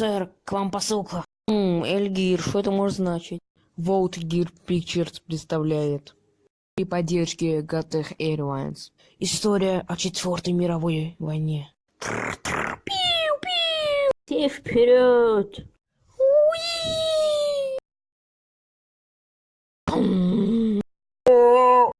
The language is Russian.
Сэр, к вам посылка. Ммм, Эльгир, что это может значить? Волт Гир Pictures представляет. При поддержке Gatech Airlines. История о Четвертой мировой войне. Пиу-пиу! Ты вперед!